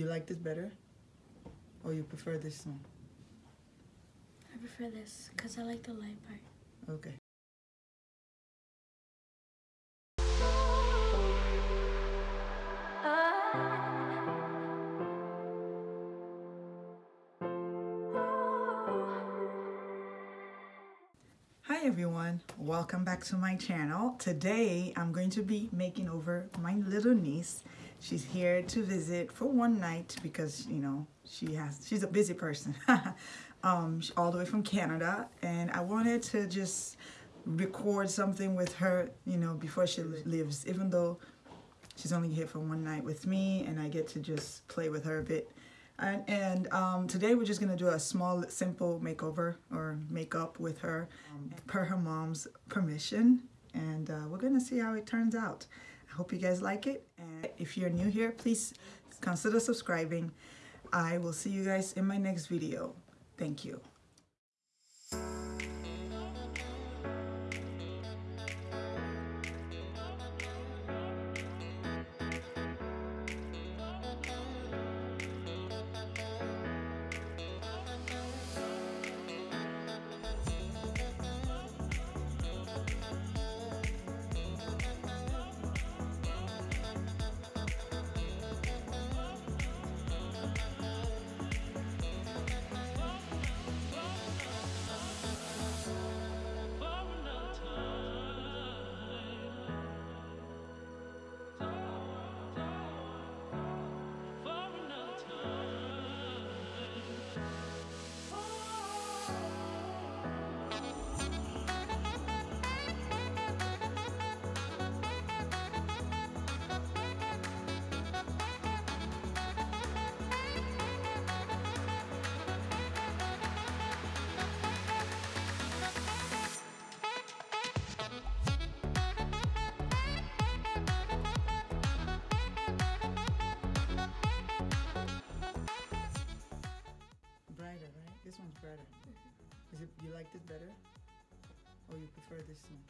you like this better? Or you prefer this one? I prefer this because I like the light part. Okay. Hi everyone, welcome back to my channel. Today I'm going to be making over my little niece. She's here to visit for one night because you know she has she's a busy person. um, all the way from Canada and I wanted to just record something with her, you know, before she lives, even though she's only here for one night with me and I get to just play with her a bit. And, and um, today we're just going to do a small, simple makeover or makeup with her um, per her mom's permission. And uh, we're going to see how it turns out. Hope you guys like it. And if you're new here, please consider subscribing. I will see you guys in my next video. Thank you. Is it you liked it better? Or you prefer this one?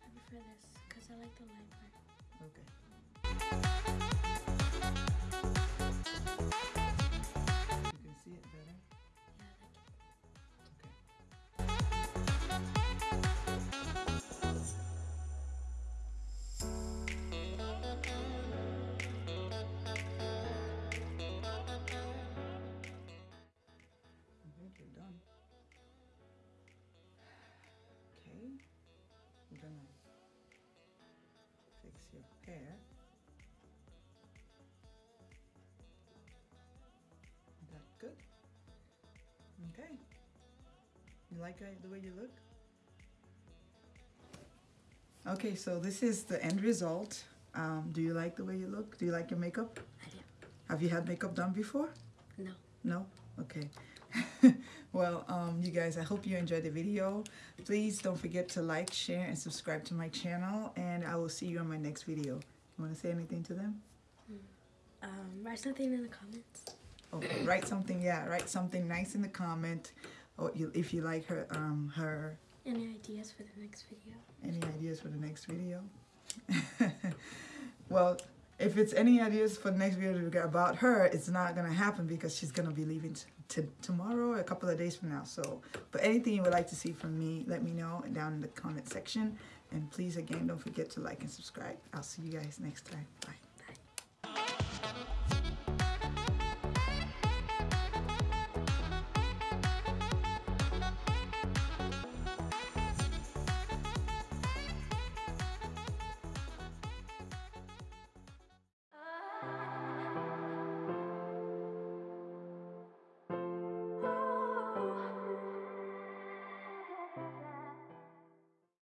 I prefer this because I like the light part. Okay. I'm gonna fix your hair. That good? Okay. You like the way you look? Okay, so this is the end result. Um, do you like the way you look? Do you like your makeup? I do. Have you had makeup done before? No. No? Okay. well, um, you guys, I hope you enjoyed the video. Please don't forget to like, share, and subscribe to my channel. And I will see you on my next video. You want to say anything to them? Um, write something in the comments. Oh, write something. Yeah, write something nice in the comment. Or you, if you like her, um, her Any ideas for the next video? Any ideas for the next video? well, if it's any ideas for the next video about her, it's not gonna happen because she's gonna be leaving tomorrow, a couple of days from now. So, but anything you would like to see from me, let me know down in the comment section. And please, again, don't forget to like and subscribe. I'll see you guys next time. Bye.